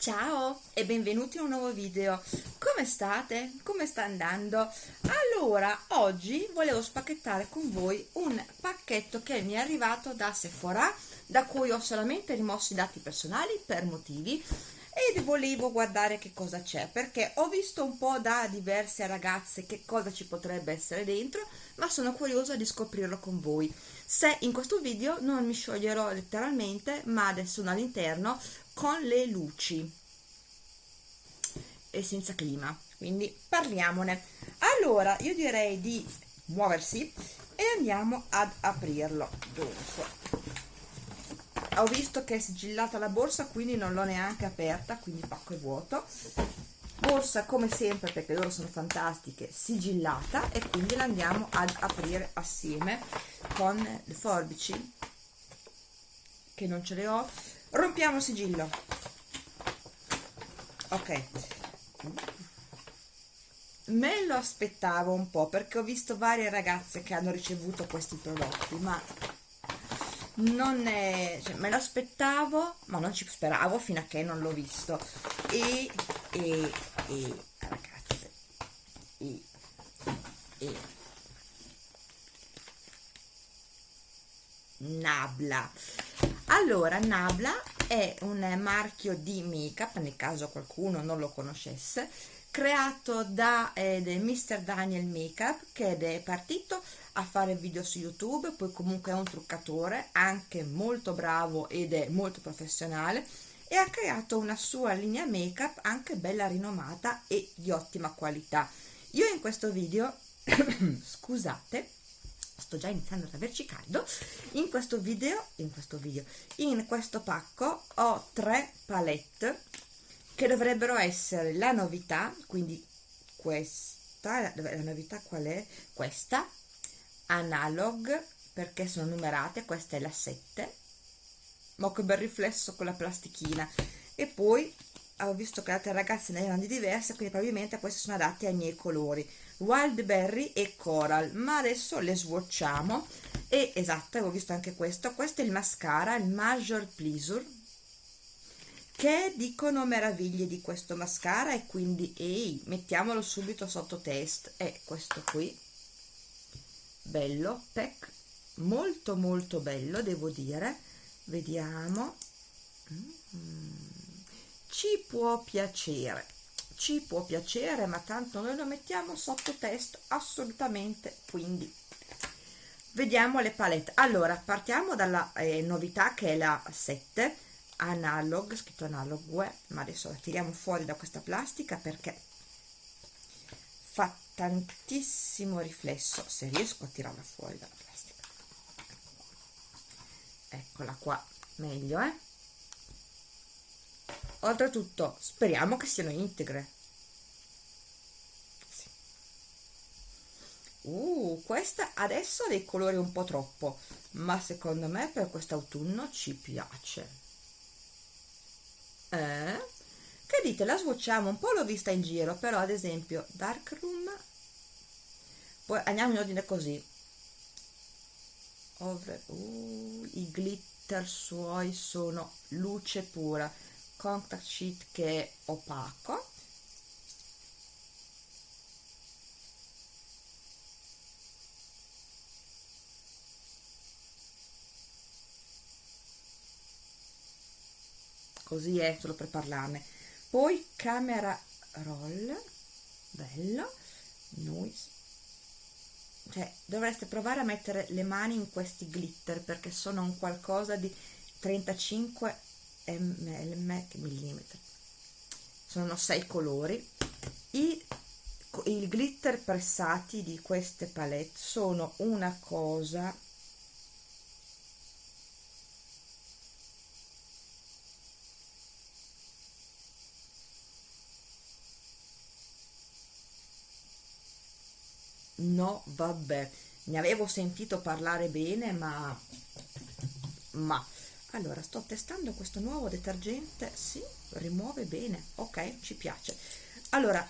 Ciao e benvenuti in un nuovo video. Come state? Come sta andando? Allora, oggi volevo spacchettare con voi un pacchetto che mi è arrivato da Sephora, da cui ho solamente rimosso i dati personali per motivi e volevo guardare che cosa c'è perché ho visto un po' da diverse ragazze che cosa ci potrebbe essere dentro ma sono curiosa di scoprirlo con voi se in questo video non mi scioglierò letteralmente ma adesso all'interno con le luci e senza clima quindi parliamone. Allora io direi di muoversi e andiamo ad aprirlo. Dunque ho visto che è sigillata la borsa quindi non l'ho neanche aperta quindi pacco è vuoto. Borsa come sempre perché loro sono fantastiche sigillata e quindi la andiamo ad aprire assieme con le forbici che non ce le ho rompiamo il sigillo. Ok. Me lo aspettavo un po' perché ho visto varie ragazze che hanno ricevuto questi prodotti ma non è, cioè, me lo aspettavo ma non ci speravo fino a che non l'ho visto. E, e, e ragazze e, e. Nabla allora Nabla è un marchio di make up nel caso qualcuno non lo conoscesse creato da eh, Mr. Daniel Makeup che è partito a fare video su YouTube, poi comunque è un truccatore, anche molto bravo ed è molto professionale e ha creato una sua linea make-up anche bella rinomata e di ottima qualità. Io in questo video, scusate, sto già iniziando ad averci caldo, in questo video, in questo video, in questo pacco ho tre palette che dovrebbero essere la novità, quindi questa, la novità qual è? Questa, analog perché sono numerate questa è la 7 ma che bel riflesso con la plastichina e poi ho visto che altre ragazze ne erano di diverse quindi probabilmente queste sono adatte ai miei colori. Wildberry e Coral ma adesso le swatchiamo e esatto avevo visto anche questo. Questo è il mascara il Major Pleasure che dicono meraviglie di questo mascara e quindi ehi mettiamolo subito sotto test. È questo qui bello pack molto molto bello devo dire. Vediamo. Mm. Ci può piacere ci può piacere ma tanto noi lo mettiamo sotto test assolutamente quindi vediamo le palette. Allora partiamo dalla eh, novità che è la 7 analog scritto analog ma adesso la tiriamo fuori da questa plastica perché fa tantissimo riflesso. Se riesco a tirarla fuori dalla plastica. Eccola qua meglio eh oltretutto speriamo che siano integre. Sì. uh questa adesso ha dei colori un po' troppo ma secondo me per quest'autunno ci piace. Eh? che dite? La swatchiamo un po' l'ho vista in giro però ad esempio Darkroom poi andiamo in ordine così. Over, uh, i glitter suoi sono luce pura contact sheet che è opaco. Così è solo per parlarne. Poi camera roll bello noise cioè dovreste provare a mettere le mani in questi glitter perché sono un qualcosa di 35 mm sono sei colori. I, i glitter pressati di queste palette sono una cosa no vabbè. Ne avevo sentito parlare bene ma ma allora sto testando questo nuovo detergente sì rimuove bene ok ci piace. Allora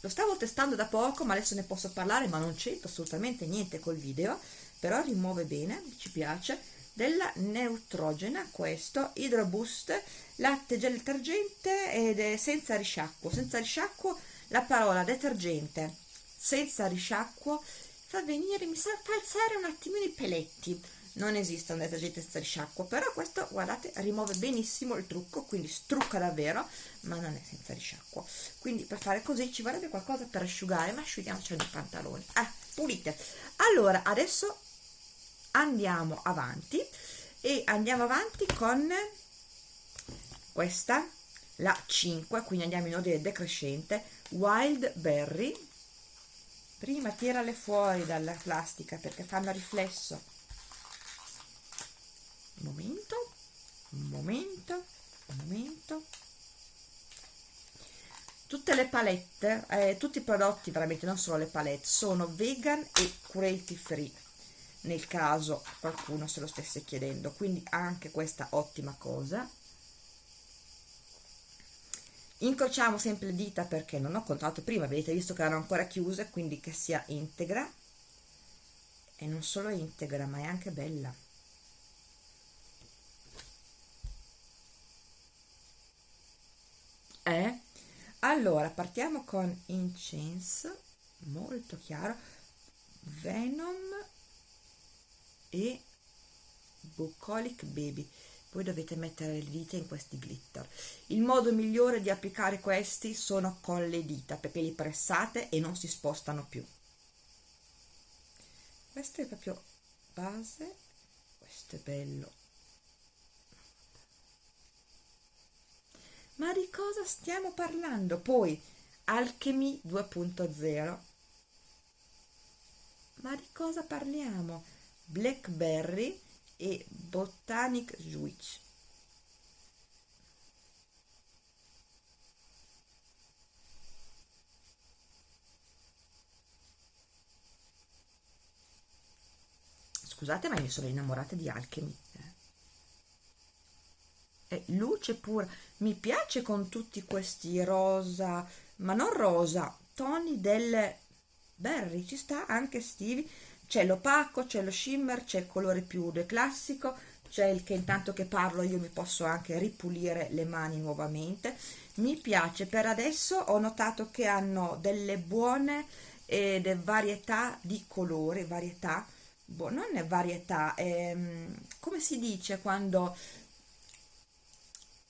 lo stavo testando da poco ma adesso ne posso parlare ma non c'entro assolutamente niente col video però rimuove bene ci piace. Della Neutrogena questo Hydro Boost latte gel detergente ed è senza risciacquo. Senza risciacquo la parola detergente senza risciacquo fa venire mi sa fa alzare un attimino i peletti non esiste un detergente senza risciacquo però questo guardate rimuove benissimo il trucco quindi strucca davvero ma non è senza risciacquo. Quindi per fare così ci vorrebbe qualcosa per asciugare ma asciughiamoci i pantaloni ah pulite. Allora adesso andiamo avanti e andiamo avanti con questa la 5 quindi andiamo in ordine decrescente wild berry. Prima tirale fuori dalla plastica perché fanno riflesso un momento. Un momento. Un momento. Tutte le palette eh, tutti i prodotti veramente non solo le palette sono vegan e cruelty free. Nel caso qualcuno se lo stesse chiedendo. Quindi anche questa ottima cosa. Incrociamo sempre le dita perché non ho contato prima avete visto che erano ancora chiuse quindi che sia integra. E non solo integra ma è anche bella eh? Allora partiamo con incense molto chiaro venom e bucolic baby. Poi dovete mettere le dita in questi glitter. Il modo migliore di applicare questi sono con le dita perché li pressate e non si spostano più. Questo è proprio base questo è bello ma di cosa stiamo parlando? Poi Alchemy 2.0 ma di cosa parliamo? Blackberry e Botanic Switch scusate ma mi sono innamorata di Alchemy è luce pura. Mi piace con tutti questi rosa ma non rosa toni del berry. Ci sta anche stivi c'è l'opaco c'è lo shimmer c'è il colore più classico c'è il che intanto che parlo io mi posso anche ripulire le mani nuovamente. Mi piace. Per adesso ho notato che hanno delle buone eh, varietà di colore varietà. Boh, non è varietà è, come si dice quando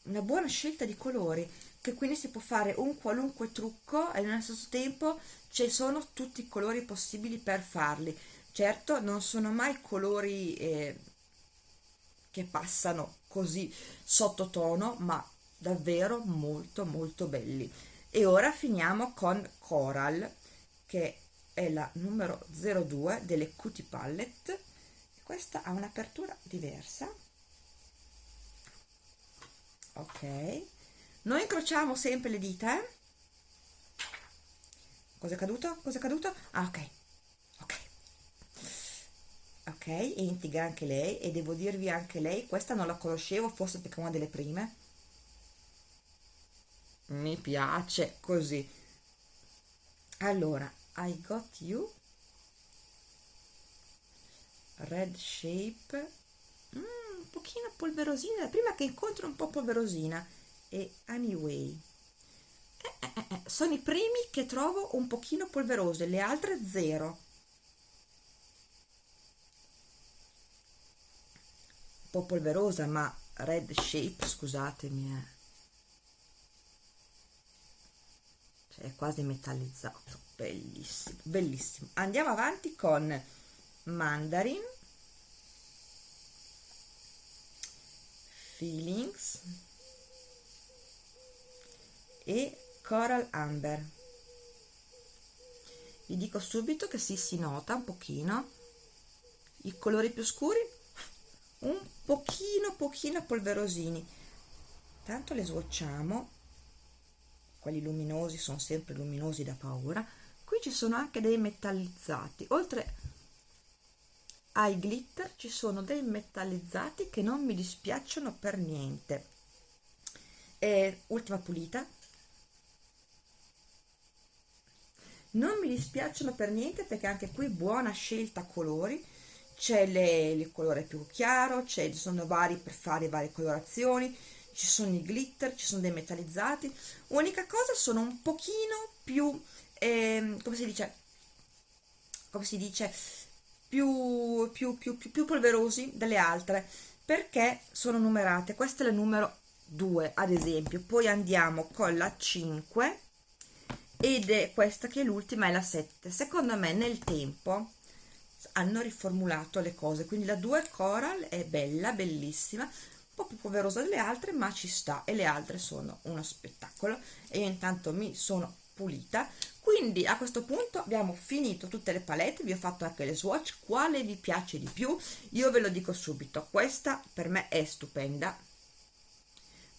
una buona scelta di colori che quindi si può fare un qualunque trucco e nello stesso tempo ci sono tutti i colori possibili per farli. Certo non sono mai colori eh, che passano così sottotono ma davvero molto molto belli. E ora finiamo con Coral che è la numero 02 delle Cutie Palette. Questa ha un'apertura diversa ok. Noi incrociamo sempre le dita eh? cosa caduto? cosa è caduto? ah ok. Ok. Ok integra anche lei e devo dirvi anche lei questa non la conoscevo forse perché è una delle prime. Mi piace così. Allora I got you. Red shape pochino polverosina, prima che incontro un po' polverosina. E anyway. Eh, eh, eh, eh, sono i primi che trovo un pochino polverose, le altre zero. Un po' polverosa ma red shape scusatemi eh. cioè è quasi metallizzato. Bellissimo bellissimo. Andiamo avanti con mandarin Feelings e Coral Amber. Vi dico subito che si si nota un pochino. I colori più scuri un pochino pochino polverosini. Tanto le swatchiamo quelli luminosi sono sempre luminosi da paura. Qui ci sono anche dei metallizzati. Oltre ai glitter ci sono dei metallizzati che non mi dispiacciono per niente. E ultima pulita. Non mi dispiacciono per niente perché anche qui buona scelta colori. C'è il colore più chiaro, ci sono vari per fare varie colorazioni, ci sono i glitter, ci sono dei metallizzati. Unica cosa, sono un pochino più, eh, come si dice, come si dice, più, più, più, più, polverosi delle altre, perché sono numerate. Questa è la numero 2, ad esempio. Poi andiamo con la 5 ed è questa che è l'ultima, è la 7. Secondo me nel tempo hanno riformulato le cose, quindi la 2 Coral è bella, bellissima, un po' più poverosa delle altre ma ci sta e le altre sono uno spettacolo e io intanto mi sono pulita. Quindi a questo punto abbiamo finito tutte le palette vi ho fatto anche le swatch. Quale vi piace di più? Io ve lo dico subito questa per me è stupenda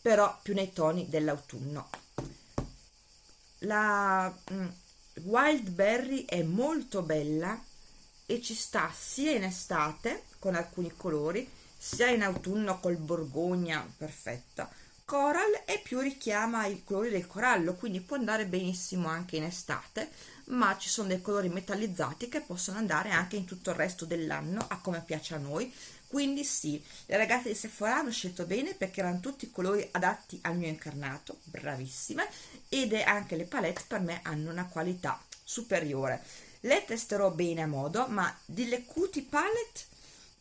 però più nei toni dell'autunno. La mm, wild berry è molto bella e ci sta sia in estate con alcuni colori sia in autunno col borgogna perfetta coral e più richiama i colori del corallo quindi può andare benissimo anche in estate ma ci sono dei colori metallizzati che possono andare anche in tutto il resto dell'anno a come piace a noi quindi sì, le ragazze di Sephora hanno scelto bene perché erano tutti colori adatti al mio incarnato, bravissime, ed anche le palette per me hanno una qualità superiore. Le testerò bene a modo, ma delle cutie palette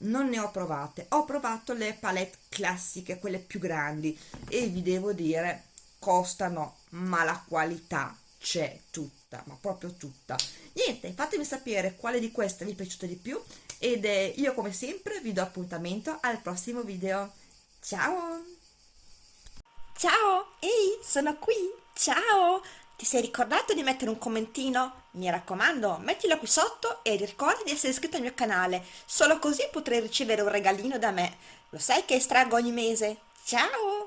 non ne ho provate. Ho provato le palette classiche quelle più grandi e vi devo dire costano ma la qualità c'è tutta ma proprio tutta. Niente fatemi sapere quale di queste vi è piaciuta di più ed eh, io come sempre vi do appuntamento al prossimo video. Ciao! Ciao! Ehi sono qui! Ciao ti sei ricordato di mettere un commentino? Mi raccomando, mettilo qui sotto e ricorda di essere iscritto al mio canale, solo così potrai ricevere un regalino da me. Lo sai che estraggo ogni mese? Ciao!